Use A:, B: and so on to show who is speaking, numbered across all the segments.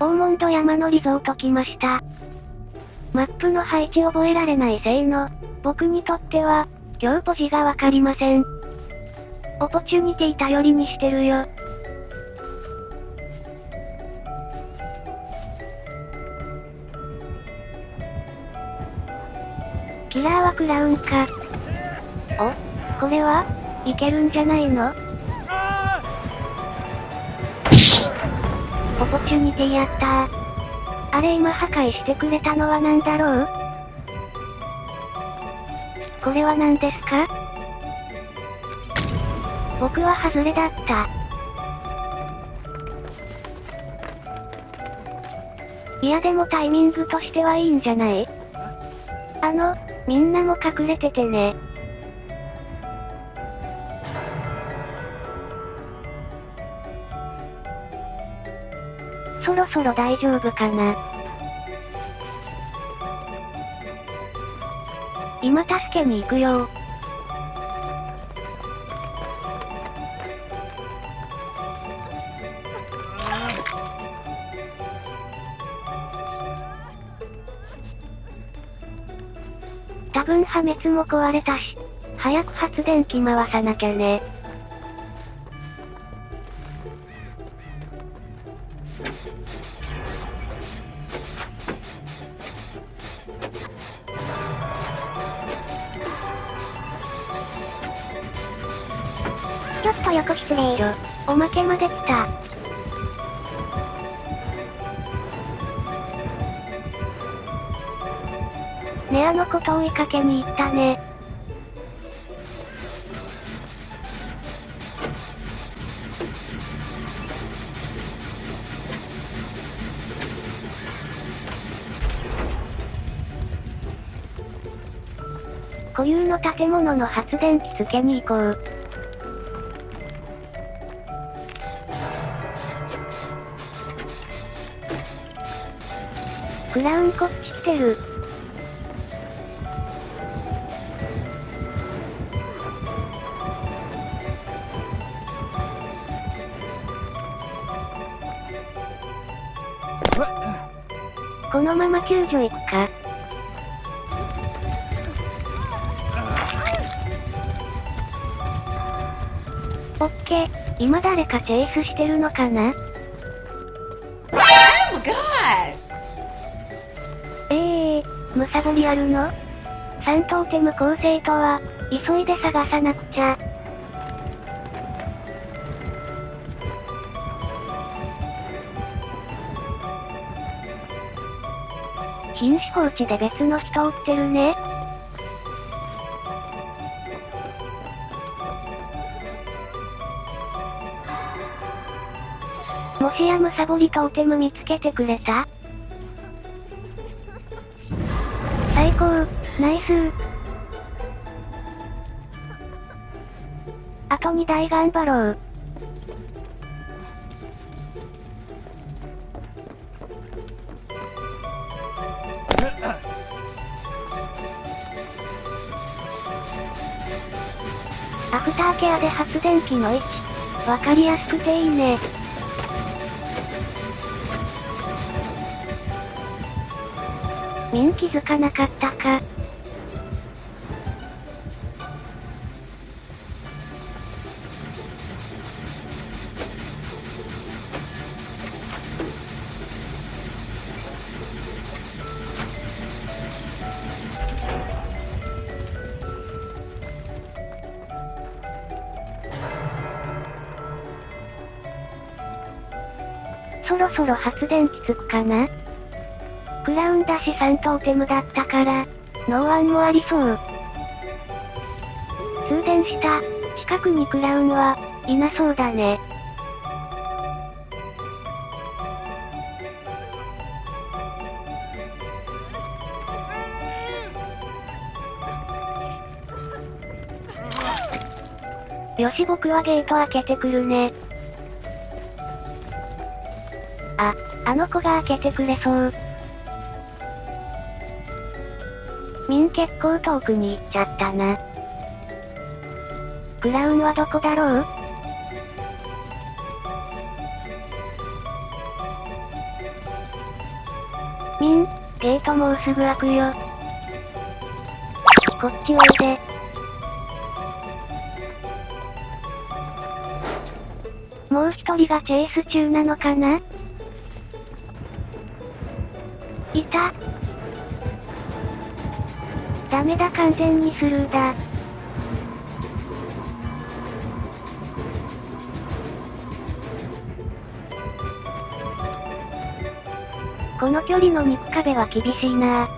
A: 大門戸山のリゾート来ました。マップの配置覚えられないせいの、僕にとっては、今日ポジがわかりません。オポチュニティ頼りにしてるよ。キラーはクラウンか。おこれはいけるんじゃないの？オポチュニティやったー。あれ今破壊してくれたのは何だろうこれは何ですか僕は外れだった。いやでもタイミングとしてはいいんじゃないあの、みんなも隠れててね。ろそろ大丈夫かな。今助けに行くよ多分破滅も壊れたし、早く発電機回さなきゃね。
B: ちょっと横失礼。
A: おまけまで来た。ねあのこと追いかけに行ったね。固有の建物の発電機付けに行こう。クラウンこっち来てる。このまま救助行くか。オッケー、今誰かチェイスしてるのかな
C: ？Oh God!
A: ええー、むさぼりあるの？三トーテム構成とは、急いで探さなくちゃ。禁止放置で別の人を撃ってるね。もしやむさぼりトーテム見つけてくれた最高、ナイスあと2台頑張ろう。アフターケアで発電機の位置。わかりやすくていいね。ミン気づかなかったか。そろそろ発電機つくかな？クラウンだし3トーテムだったから、ノーワンもありそう。通電した。近くにクラウンは、いなそうだね。よし僕はゲート開けてくるね。あ、あの子が開けてくれそう。ミン結構遠くに行っちゃったな。クラウンはどこだろう？ミン、ゲートもうすぐ開くよ。こっちおいで。もう一人がチェイス中なのかな？いた。ダメだ完全にスルーだ。この距離の肉壁は厳しいな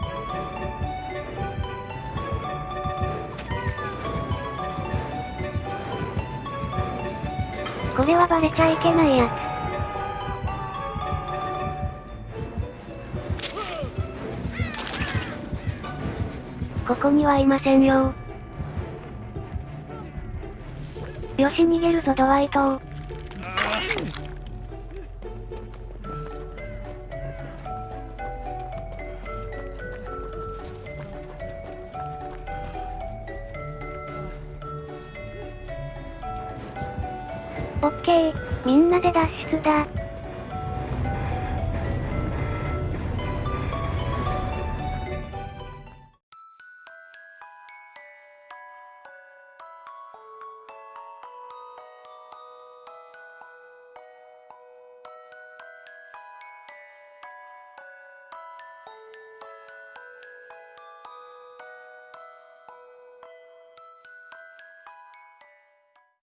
A: これはバレちゃいけないやつ。ここにはいませんよ。よし逃げるぞドワイトオッケー、みんなで脱出だ。